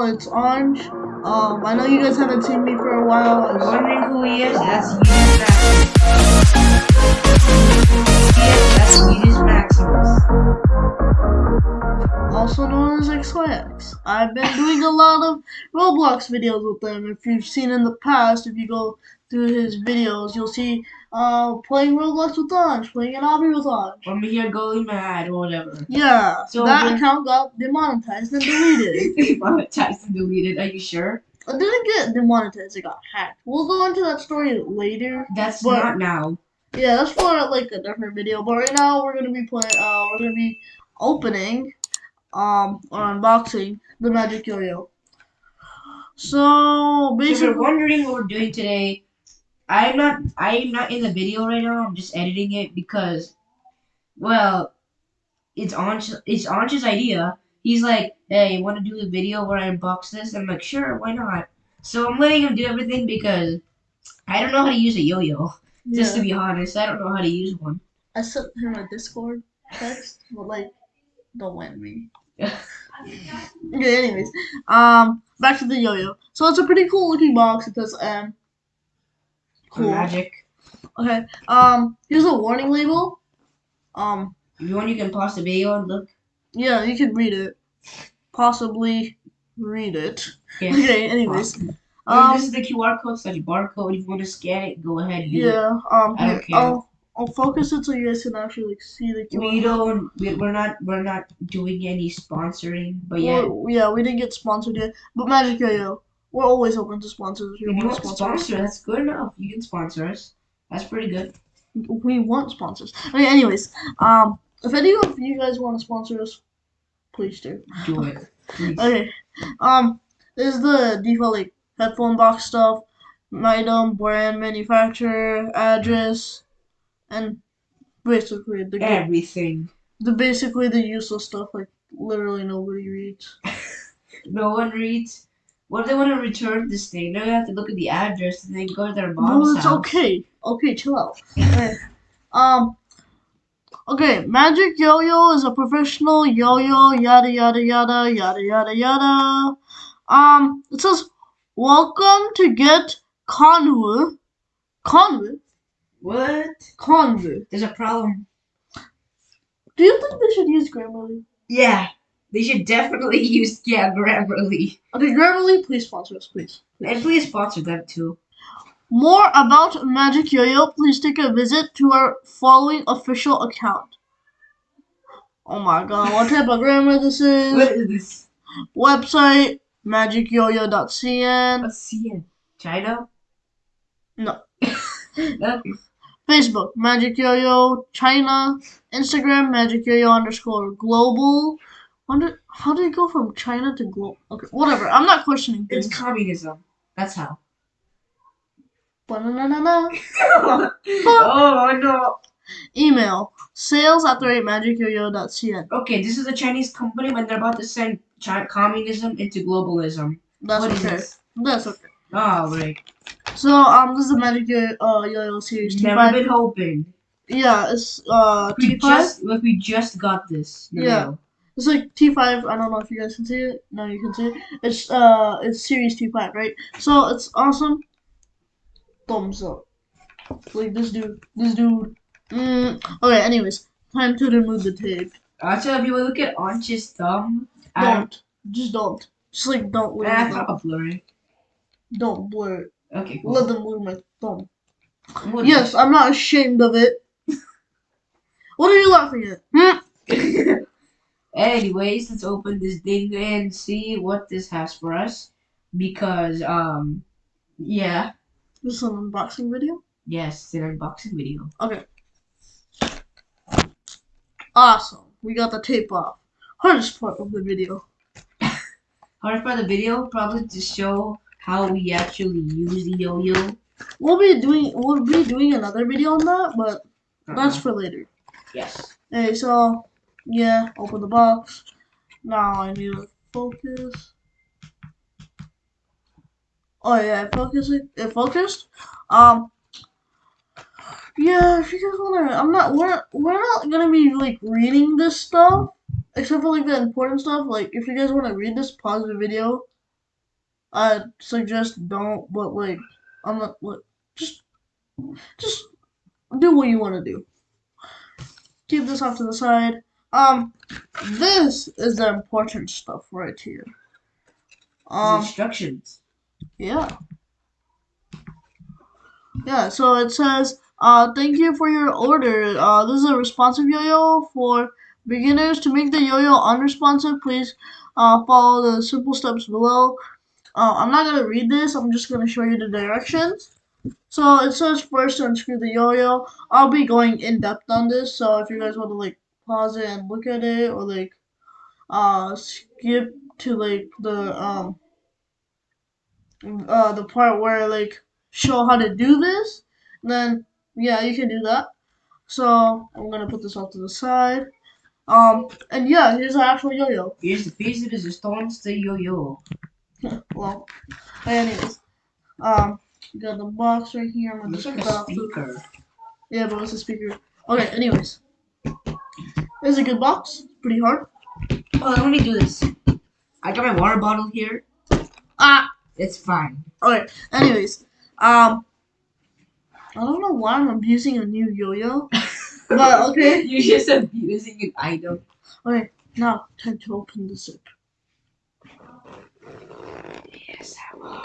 channel. It's Orange. Um, I know you guys haven't seen me for a while. I was wondering who he is. That's Eunice Maximus. That's Eunice Maximus. also known as XYX. I've been doing a lot of Roblox videos with him. If you've seen in the past, if you go through his videos, you'll see uh, playing Roblox with Ansh, playing an obby with Ansh. Or me here going mad or whatever. Yeah, So that when- account got demonetized and deleted. Demonetized and deleted. Are you sure? it didn't get demonetized, it got hacked. We'll go into that story later. That's But- not now. Yeah, that's for like a different video. But right now we're gonna be playing. Uh, we're gonna be opening, um, or unboxing the Magic Yo-Yo. So basically If you're wondering what we're doing today, I'm not I'm not in the video right now. I'm just editing it because, well, it's Ansh it's Ansh's idea. He's like, hey, want to do a video where I unbox this? I'm like, sure, why not? So I'm letting him do everything because I don't know how to use a yo-yo. Just to be honest, I don't know how to use one. I sent him a Discord text, but like, don't win me. Okay, anyways, um, back to the yo-yo. So it's a pretty cool looking box. It says um, cool. Magic. Okay, um, here's a warning label. Um, you want, you can pause the video and look. yeah, you can read it. Possibly read it. Yeah. Okay, anyways. Um, Um, this is the QR code slash barcode. If you want to scan it, go ahead. do it. yeah, um, I don't care. I'll, I'll focus it so you guys can actually like, see the QR. We don't. We, we're not. We're not doing any sponsoring. But yeah, Well, yeah, we didn't get sponsored yet. But Magic Yo-Yo, we're always open to sponsors. If you want to sponsor us. that's good enough. You can sponsor us. That's pretty good. We want sponsors. Okay, anyways, um, if any of you guys want to sponsor us, please do. Do it. Please. Okay, um, this is the default like headphone box stuff, item, brand, manufacturer, address, and basically the Everything. the basically the useless stuff like literally nobody reads. No one reads. What if they want to return this thing? Now you have to look at the address and then go to their mom's No, it's house. okay. Okay, chill out. Okay. Um. Okay, Magic Yo-Yo is a professional yo-yo. Yada yada yada yada yada yada. Um. It says, "Welcome to get Convu." Convu. What? Convu. There's a problem. Do you think they should use Grammarly? Yeah. They should definitely use yeah Grammarly. Okay, Grammarly, please sponsor us, please. And please sponsor them too. More about Magic Yo-Yo, please take a visit to our following official account. Oh my god, what type of grammar this is? What is this? Website magicyoyo.cn. Let's see. China? No. no. Facebook Magic Yo-Yo China. Instagram Magic Yo-Yo underscore global. Wonder how did it go from China to global? Okay, whatever. I'm not questioning It's communism. That's how. Ba-na-na-na-na. oh no. Email sales at the rate magicyoyo.cn. Okay, this is a Chinese company, but they're about to send Chi- communism into globalism. That's What is okay. That's okay. Oh, right. So um, this is the Magic Yo- uh, Yo-Yo series Never T5. been hoping. Yeah, it's uh We T5. just, like, we just got this. Yeah. mail. It's like T5. I don't know if you guys can see it. No, you can see it. It's uh, it's series T5, right? So it's awesome. Thumbs up. Like this dude. This dude. Mm. Okay. Anyways, time to remove the tape. Actually, if you look at Ansh's thumb, don't. Don't. Just don't. Just like don't Ah, let kind of blurry. Don't blur it. Okay, cool. Let them move my thumb. What Yes, I'm not ashamed of it. What are you laughing at? Hmm? Anyways, let's open this thing and see what this has for us. Because, um, yeah, This is an unboxing video. yes, it's an unboxing video. Okay. Awesome. We got the tape off. Hardest part of the video. Hard part of the video, probably to show how we actually use the yo-yo. We'll be doing we'll be doing another video on that, but that's Uh-huh. for later. yes. Hey, so yeah, open the box. Now I need to focus. Oh yeah, focus it. Focused. Um. Yeah, if you guys wanna, I'm not. We're we're not gonna be like reading this stuff, except for like the important stuff. Like if you guys wanna read this, pause the video I suggest don't, but like, I'm not like, just, just do what you want to do. Keep this off to the side. Um, this is the important stuff right here. Um, instructions. yeah. Yeah, so it says, uh, thank you for your order. Uh, this is a responsive yo-yo for beginners. To make the yo-yo unresponsive, please uh, follow the simple steps below. Uh, I'm not gonna read this. I'm just gonna show you the directions. So it says first to unscrew the yo-yo. I'll be going in depth on this. So if you guys want to like pause it and look at it, or like uh skip to like the um uh the part where like show how to do this, then yeah, you can do that. So I'm gonna put this off to the side. Um, and yeah, here's the actual yo-yo. Here's the piece of resistance to yo-yo. Well, anyways, um, got the box right here. I'm gonna Looks like a off speaker. Yeah, but it's a speaker. Okay, anyways, it's a good box. Pretty hard. Oh, let me do this. I got my water bottle here. Ah. It's fine. Alright, Anyways, um, I don't know why I'm abusing a new yo-yo, but okay. You're just abusing an item. Okay, now time to open the zip. Yes, I Bum,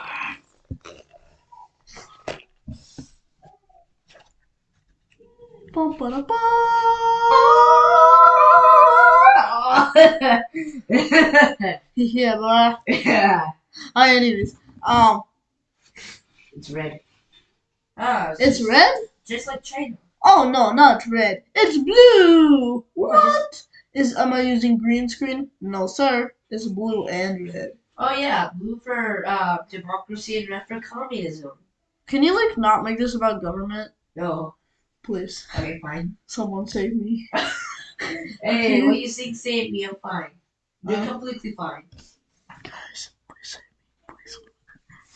ba, da, ba. yeah, but yeah. Alright, anyways, um, It's red. Ah, it's red. Just like China. Oh no, not red. It's blue. What? What is? Am I using green screen? No, sir. It's blue and red. Oh yeah, blue for uh, democracy and red for communism. Can you like not make this about government, No. Please? Okay, fine. Someone save me. Hey, what you think save me, I'm fine. You're Uh, completely fine. Guys, please save me, please.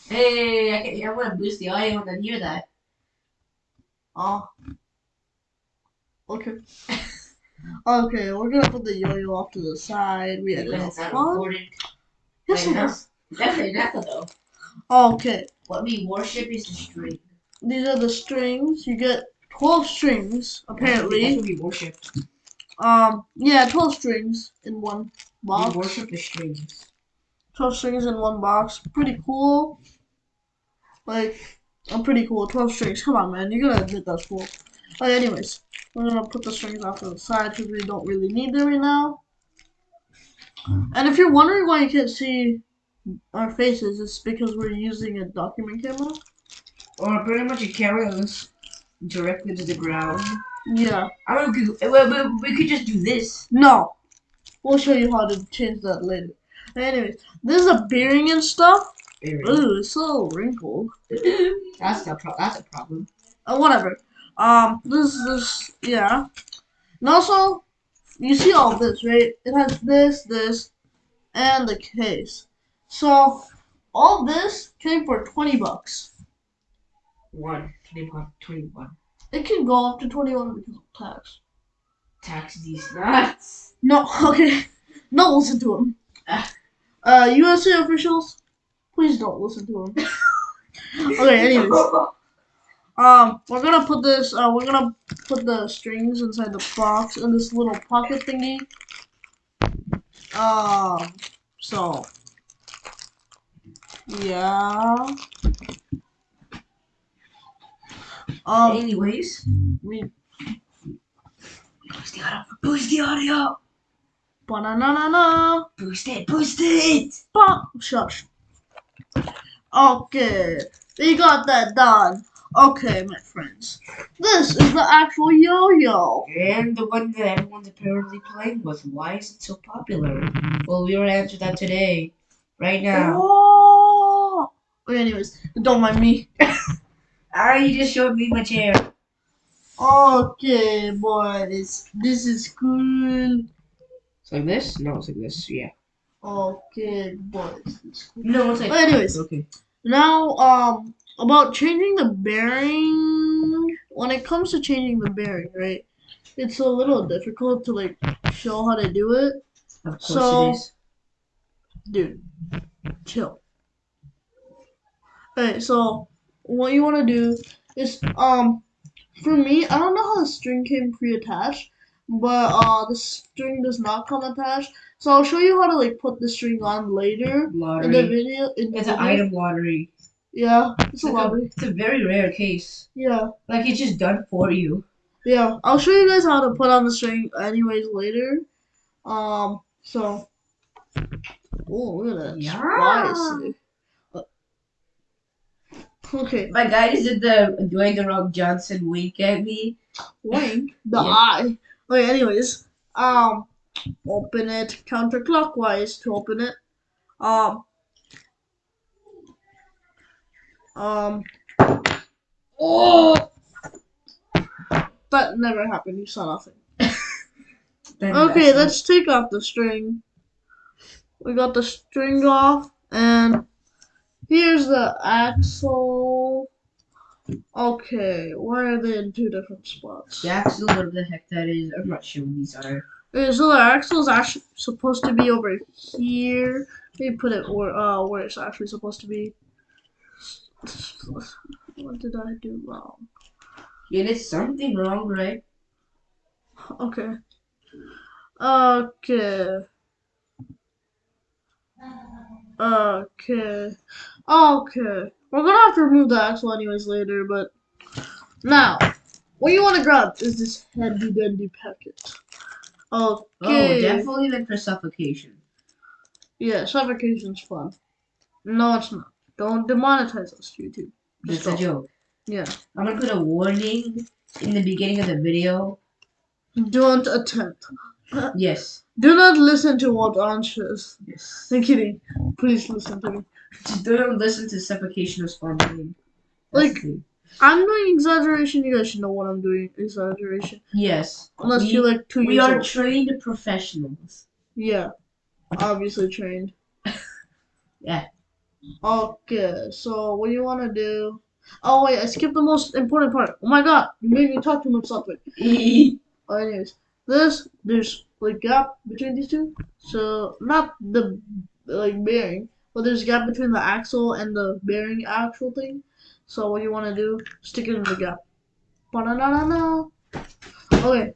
Hey, I, can, I want to boost the audio and then hear that. Oh. Okay. okay, we're gonna put the yo-yo off to the side. We had it's not fun. Yes, it is. Definitely not though. Okay, What we worship is the string. these are the strings. You get twelve strings That's apparently. what we worship. Um, yeah, twelve strings in one box. We worship the strings. 12 strings in one box. Pretty cool. Like, I'm pretty cool. 12 strings. Come on, man. You gotta admit that's cool. But anyways, we're gonna put the strings off to the side because we don't really need them right now. And if you're wondering why you can't see our faces, it's because we're using a document camera. Or pretty much a camera directly to the ground. Yeah. I mean, we could, we, we, we could just do this. No. We'll show you how to change that later. Anyways, this is a bearing and stuff. Bearing. Ooh, it's so wrinkled. that's a pro- that's a problem. uh, whatever. Um, this this yeah, and also you see all this right? It has this, this, and the case. So all this came for twenty bucks. One, 21, 21. It can go up to twenty one because of tax. Tax these nuts. No, okay, don't listen to him. Ah. Uh, USA officials, please don't listen to him. okay, anyways. Um, we're gonna put this. Uh, we're gonna put the strings inside the box in this little pocket thingy. Um, so yeah. Um, Anyways, we boost the audio. Boost the audio. banana Boost it. Boost it. Ba- Shush. Okay, we got that done. Okay, my friends. This is the actual yo-yo. And the one that everyone's apparently playing with. Why is it so popular? Well, we will answer that today. Right now. Oh. Okay, anyways, don't mind me. Ah, you just showed me my chair. Okay, boys, this is cool. It's like this? No, it's like this. Yeah. Okay, boys, it's cool. No, it's like. But anyways, Okay. now um about changing the bearing. When it comes to changing the bearing, right? It's a little difficult to like show how to do it. Of course So- it is. Dude, chill. Okay, so what you want to do is um, for me, I don't know how the string came pre-attached, but uh, the string does not come attached. So I'll show you how to like put the string on later in the video. In the It's an item lottery. Yeah, it's It's, a like a, lottery. it's a very rare case. Yeah, Like it's just done for you. yeah. I'll show you guys how to put on the string anyways later. Um, so. Oh, look at that. Yeah. Spicy. Okay, My guy just did the Dwayne the Rock Johnson wink at me. wink the Yeah. eye. Okay, anyways, um, open it counterclockwise to open it. Um, um, oh, that never happened. You saw nothing. Okay, let's take off the string. We got the string off, and here's the axle. Okay, why are they in two different spots? The axle, what the heck that is, I'm not sure what these are. Okay, so the axle is actually supposed to be over here. Let me put it where uh where it's actually supposed to be. What did I do wrong? You there's something wrong, right? Okay. Okay. Okay. Okay. We're gonna have to remove the axle anyways later, but now what you wanna grab is this handy dandy packet. Okay. Oh, Okay. definitely meant for suffocation. Yeah, suffocation's fun. No, it's not. Don't demonetize us, YouTube. That's Just a joke. Yeah. I'm gonna put a warning in the beginning of the video. Don't attempt. Yes. Do not listen to what Ansh says. Yes. I'm kidding. Please listen to me. Just don't listen to suffocation of spontaneity. Like- I'm doing exaggeration. You guys should know what I'm doing. Exaggeration. yes. Unless we, you're like two we years We are old. trained professionals. Yeah. Obviously trained. Yeah. Okay, so what do you want to do? Oh, wait, I skipped the most important part. Oh my god, you made me talk too much something. Oh, anyways, this, there's like gap between these two. So, not the like bearing, but there's a gap between the axle and the bearing axle thing. So what you want to do, stick it in the gap. Ba-da-da-da-da. Okay.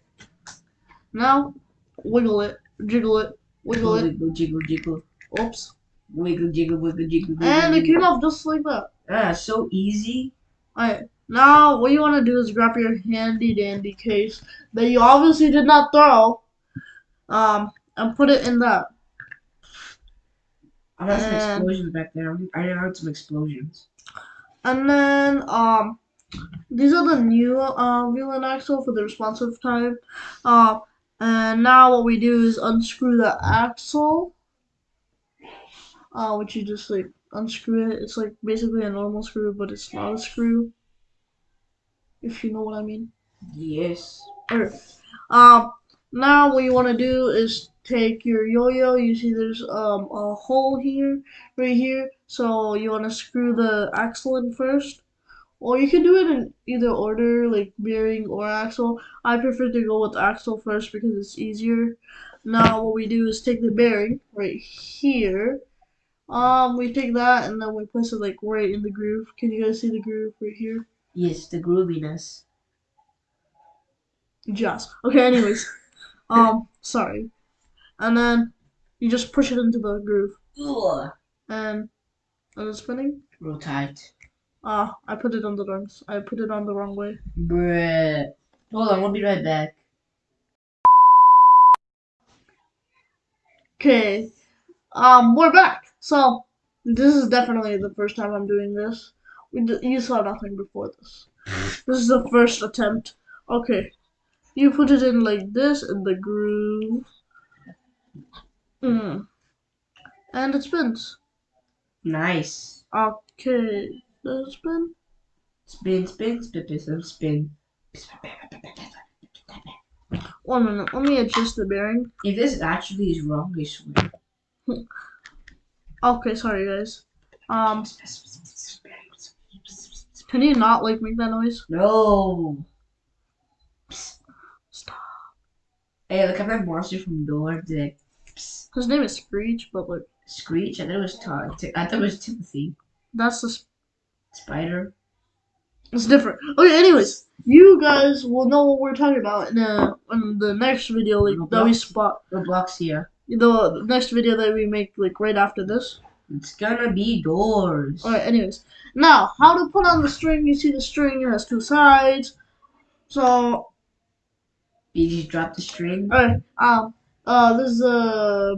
Now, wiggle it, jiggle it, wiggle it. Wiggle, jiggle, jiggle. Oops. Wiggle, jiggle, wiggle, jiggle. wiggle, And it came off just like that. Ah, so easy. Alright, now what you want to do is grab your handy dandy case that you obviously did not throw, um, and put it in that. Heard some And- explosions back there. I heard some explosions. And then, um, these are the new uh, wheel and axle for the responsive time. Uh, and now what we do is unscrew the axle, uh, which you just like unscrew it. It's like basically a normal screw, but it's not a screw. If you know what I mean. Yes. Um, now what you want to do is take your yo-yo. You see there's um a hole here, right here. So you want to screw the axle in first, or you can do it in either order, like bearing or axle. I prefer to go with axle first because it's easier. Now what we do is take the bearing right here. Um, we take that and then we place it like right in the groove. Can you guys see the groove right here? Yes, the grooviness. Just okay. Anyways, um, sorry, and then you just push it into the groove, Ugh. and and it's spinning. Real tight. Ah, I put it on the wrong. I put it on the wrong way. Bruh. Hold on, we'll be right back. Okay, um, we're back. So this is definitely the first time I'm doing this. We d- you saw nothing before this. This is the first attempt. Okay, you put it in like this in the groove. Mm. And it spins. Nice. Okay, does it spin? Spin, spin, spin, spin, spin. One minute, let me adjust the bearing. If this actually is wrong, I swear. Okay, sorry guys. Um, can you not like make that noise? No. Hey, look at that monster from Door. Did it His name is Screech, but like screech? I thought it was Todd. I thought it was Timothy. that's the. s- Spider. It's different. Okay, anyways, you guys will know what we're talking about in the in the next video like that we Roblox? spot Roblox here. the, the next video that we make like right after this. It's gonna be doors. Alright, anyways. Now, how to put on the string, you see the string it has two sides. So Did you drop the string? alright, um uh this is uh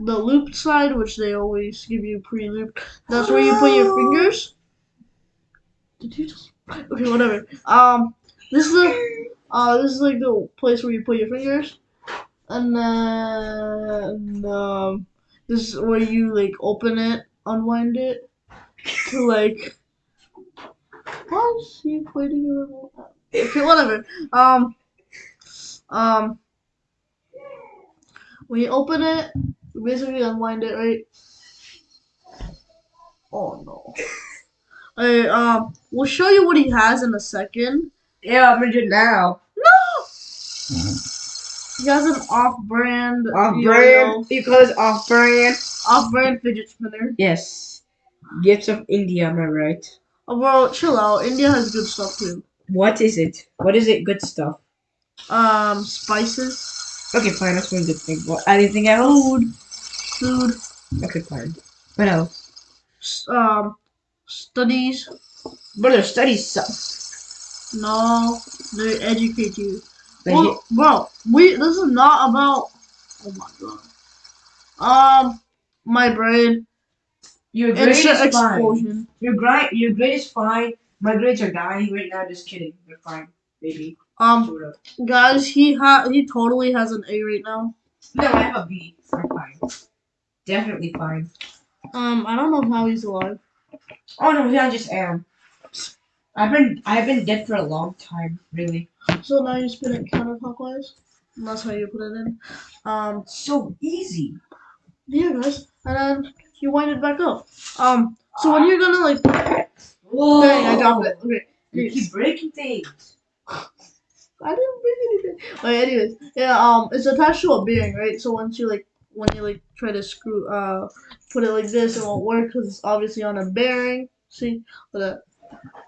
the looped side, which they always give you pre looped. That's where you put your fingers. Did you just Okay, whatever. Um this is the uh this is like the place where you put your fingers. And then um this is where you like open it, unwind it to like why is he pointing at? Okay, whatever. Um um when you open it, you basically unwind it, right? Oh no. Alright, um we'll show you what he has in a second. Yeah, I'm gonna do it now. No He has an off brand Off brand. You call it off brand? off brand fidget spinner. Yes. Gifts of India, am I right? Oh, bro, chill out. India has good stuff too. What is it? What is it? Good stuff. Um, spices, Okay, fine. That's one good thing. What? Anything else? food, Food. Okay, fine. What else? s- um, studies. Brother, study stuff. No, they educate you. Like, Well, bro, we this is not about. Oh my god. Um, my brain. your grade is Instant fine. explosion. Your grade, your grade is fine. My grades are dying right now. Just kidding. They're fine, baby. Um, Sort of. guys, he ha he totally has an A right now. No, I have a B. I'm fine. Definitely fine. Um, I don't know how he's alive. Oh no, yeah, I just am. I've been I've been dead for a long time, really. So now you spin it counterclockwise. And that's how you put it in. Um, So easy. yeah, guys, and then you wind it back up. Um, so when you're gonna like, Whoa! dang, I dropped it. Okay, You keep breaking things. I didn't bring anything. Okay, anyways, yeah, um, it's attached to a bearing, right? So once you like, when you like try to screw, uh, put it like this, it won't work because it's obviously on a bearing. See, at that.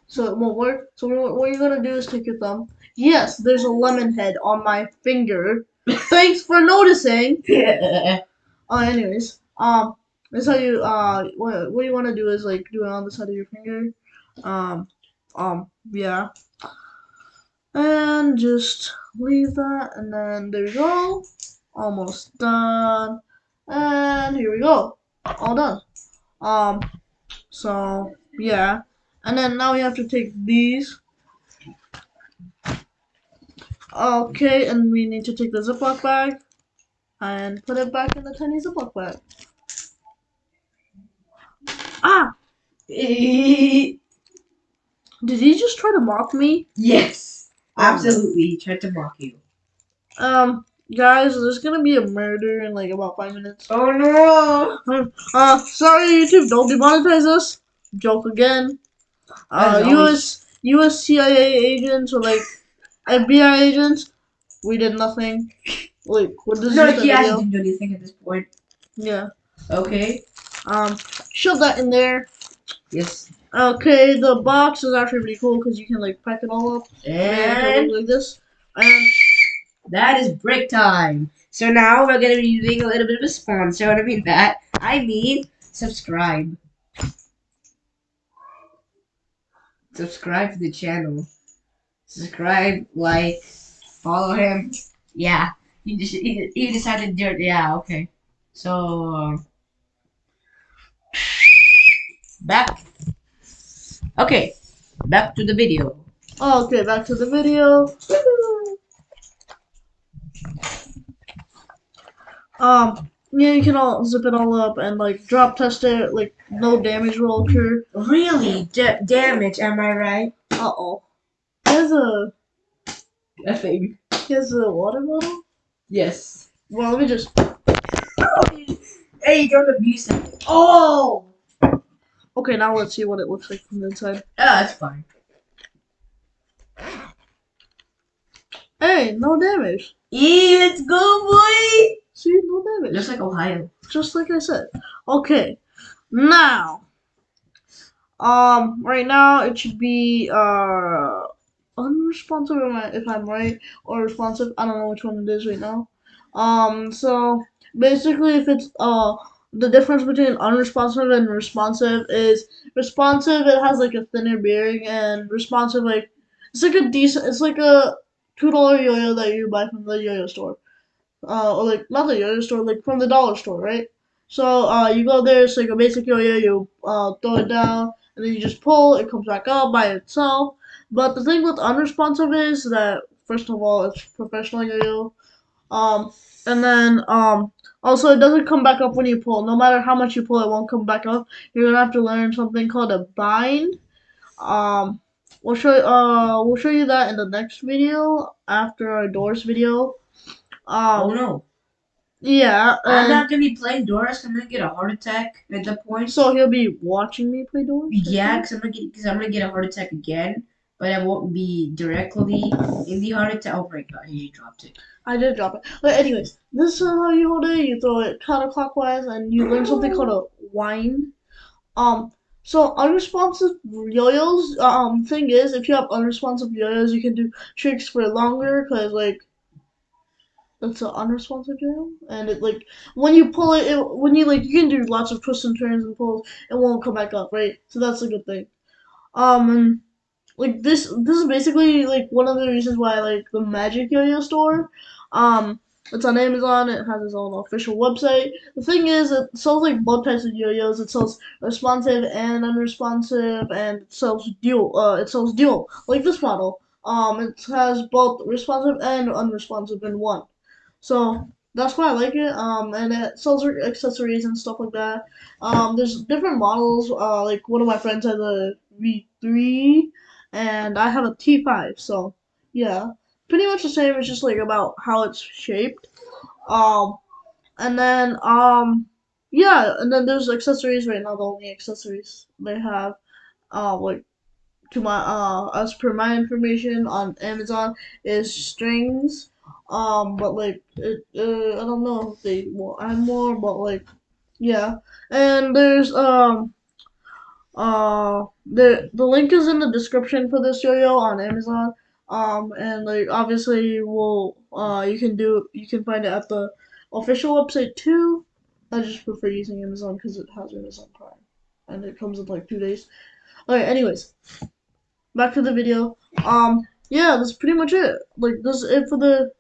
So it won't work. So what, what you're gonna do is take your thumb. Yes, there's a lemon head on my finger. Thanks for noticing. Yeah. Uh, anyways, um, that's how you uh, what what you want to do is like do it on the side of your finger, um, um, yeah, and just leave that, and then there you go, almost done, and here we go, all done. Um, so yeah, and then now we have to take these. Okay, and we need to take the Ziploc bag and put it back in the tiny Ziploc bag. Ah! Did he just try to mock me? yes. Absolutely. He tried to mock you. Um, guys, there's gonna be a murder in like about five minutes. Oh no. Uh, sorry, YouTube, don't demonetize us. Joke again. Uh, US US CIA agents or like FBI agents, we did nothing. Wait, what is No, he actually didn't do anything at this point. Yeah. Okay. Um, shove that in there. Yes. Okay, the box is actually pretty cool because you can like pack it all up and like this. And that is break time. So now we're gonna be doing a little bit of a sponsor. What I mean that I mean subscribe. Subscribe to the channel. Subscribe, like, follow him. Yeah, he just he, he decided to do it. Yeah, okay. So uh, back. Okay, back to the video. okay, back to the video. Um, yeah, you can all zip it all up and like drop test it. Like no damage will occur. Really da- damage, am I right? Uh oh. There's a Nothing. there's a water bottle. Yes. Well, let me just. Hey, don't abuse it. Oh! Okay, now let's see what it looks like from the inside. Yeah, that's fine. Hey, no damage. Yeah, let's go, boy! See, no damage. Just like Ohio. just like I said. Okay, now, Um, right now it should be uh unresponsive if I'm right or responsive. I don't know which one it is right now. Um, so basically, if it's uh the difference between unresponsive and responsive is responsive it has like a thinner bearing and responsive like it's like a decent it's like a two dollar yo-yo that you buy from the yo-yo store. Uh or like not the yo-yo store like from the dollar store right? So uh you go there it's like a basic yo-yo you uh throw it down and then you just pull it comes back up by itself. But the thing with unresponsive is that first of all it's professional yo-yo. Um, and then um, also it doesn't come back up when you pull. No matter how much you pull, it won't come back up. You're gonna have to learn something called a bind. Um, we'll show uh we'll show you that in the next video after our doors video. Oh Um, no. yeah, I'm not gonna be playing doors. I'm gonna get a heart attack at that point. so he'll be watching me play doors. Yeah, because I'm gonna get because I'm gonna get a heart attack again, but I won't be directly in the heart attack. Oh my god, he dropped it. I did drop it. But anyways, this is how you hold it. You throw it counterclockwise, and you learn something called a wind. Um, so unresponsive yo-yos. Um, thing is, if you have unresponsive yo-yos, you can do tricks for longer, cause like it's an unresponsive yo-yo, and it like when you pull it, it, when you like you can do lots of twists and turns and pulls, it won't come back up, right? So that's a good thing. Um, and like this, this is basically like one of the reasons why I like the Magic Yo-Yo store. Um, it's on Amazon. It has its own official website. The thing is, it sells like both types of yo-yos. It sells responsive and unresponsive, and it sells dual. Uh, it sells dual, like this model. Um, it has both responsive and unresponsive in one. So that's why I like it. Um, and it sells accessories and stuff like that. Um, there's different models. Uh, like one of my friends has a V3, and I have a T5. So yeah pretty much the same. It's just like about how it's shaped. Um, and then um, yeah, and then there's accessories right now. The only accessories they have, uh, like to my uh, as per my information on Amazon is strings. Um, but like it, uh, I don't know if they will add more, but like yeah, and there's um. Uh, the the link is in the description for this yo-yo on Amazon. Um, and like obviously, we'll uh, you can do you can find it at the official website too. I just prefer using Amazon because it has Amazon Prime, and it comes in like two days. Okay, anyways, back to the video. Um, yeah, that's pretty much it. Like, this is it for the.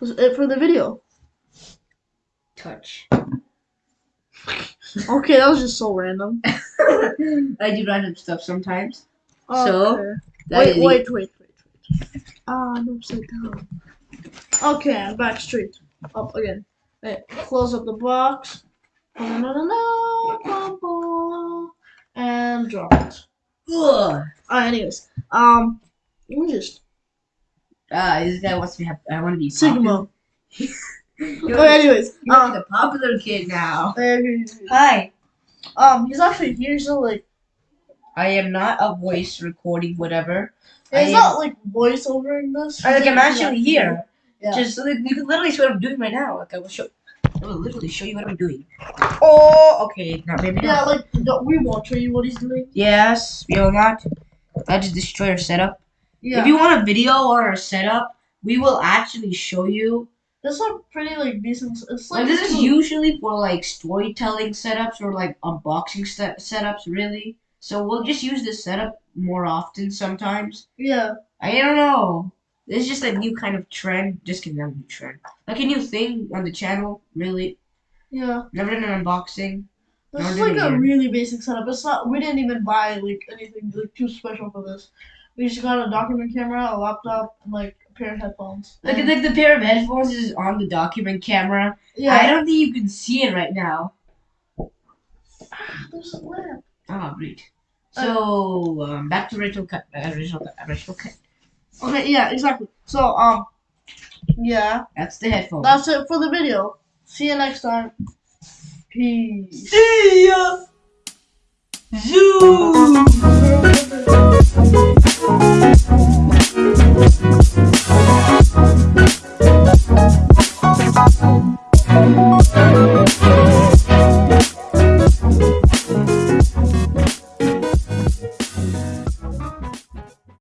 This is it for the video. Touch. Okay, that was just so random. I do random stuff sometimes. So, Okay. That Wait, is the- wait, wait, wait, wait. Ah, I'm upside down. Okay, I'm back straight. Up again. Wait, close up the box. And drop it. Ugh. Alright, anyways. Um, let me just. Ah, this guy wants me to have. I want to be Sigma. You're, anyways. you're Um, a popular kid now. Hi. um, he's actually here, so like. I am not a voice recording whatever. I It's not like voiceover in this. I, like I'm actually here. Yeah. Just like, you can literally see what I'm doing right now. Like I will show. I will literally show you what I'm doing. Oh, okay. Not maybe Yeah, not. like, don't- we won't show you what he's doing. Yes, we will not. That just destroy our setup. Yeah. If you want a video on our setup, we will actually show you. This is pretty, like, decent. It's like. Like this is usually for like storytelling setups or like unboxing set setups, really. So we'll just use this setup more often sometimes. Yeah. I don't know. This is just a new kind of trend. Just kidding, not a new trend. Like a new thing on the channel. Really, Yeah. never done an unboxing. This is like a really basic setup. It's not. We didn't even buy like anything like too special for this. We just got a document camera, a laptop, and like a pair of headphones. Like And- like the pair of headphones is on the document camera. yeah. I don't think you can see it right now. There's a lamp. Ah, great. So uh, um, back to Rachel Cut. Uh, Rachel Cut. Uh, Rachel Cut. Okay, yeah, exactly. So, um, yeah. That's the headphone. That's it for the video. See you next time. Peace. See ya. Zoom.